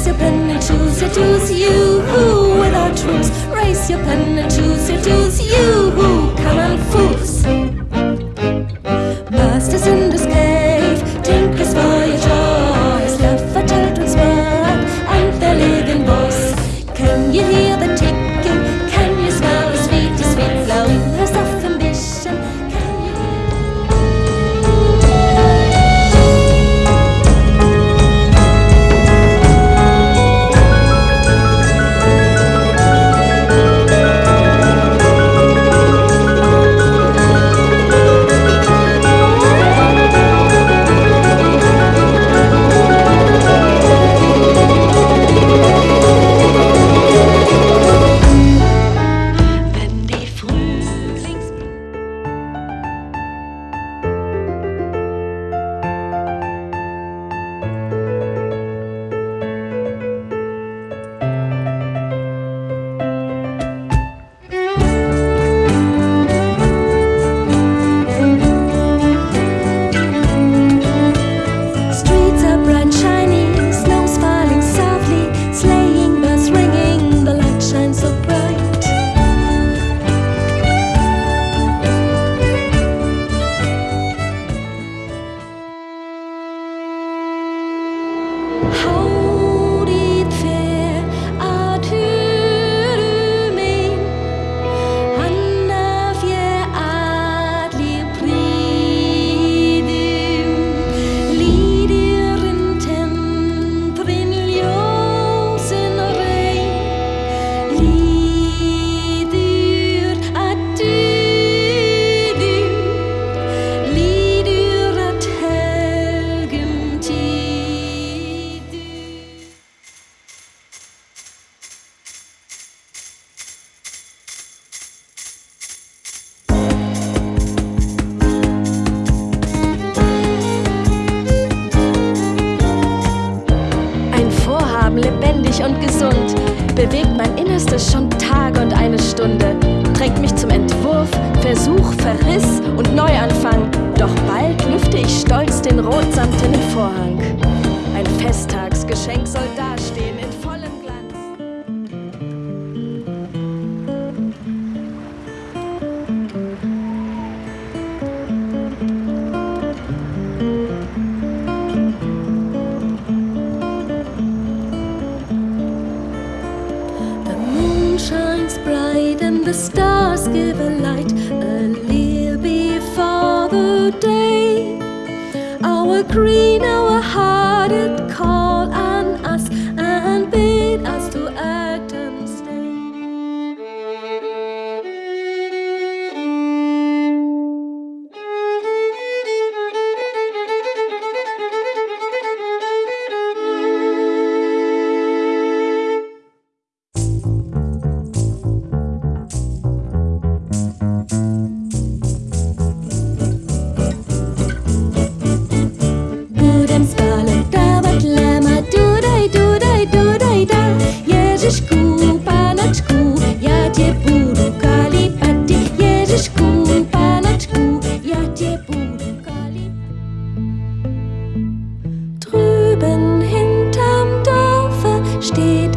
Race your pen and choose your choose you. With our troops, race your pen and choose your choose you. Mein Innerstes schon Tage und eine Stunde drängt mich zum Entwurf, Versuch, Verriss und Neuanfang. Doch bald lüfte ich stolz den rotsamtenen Vorhang. Ein Festtagsgeschenk soll dastehen shines bright and the stars give a light a little before the day. Our green, our heart, it calls. steht.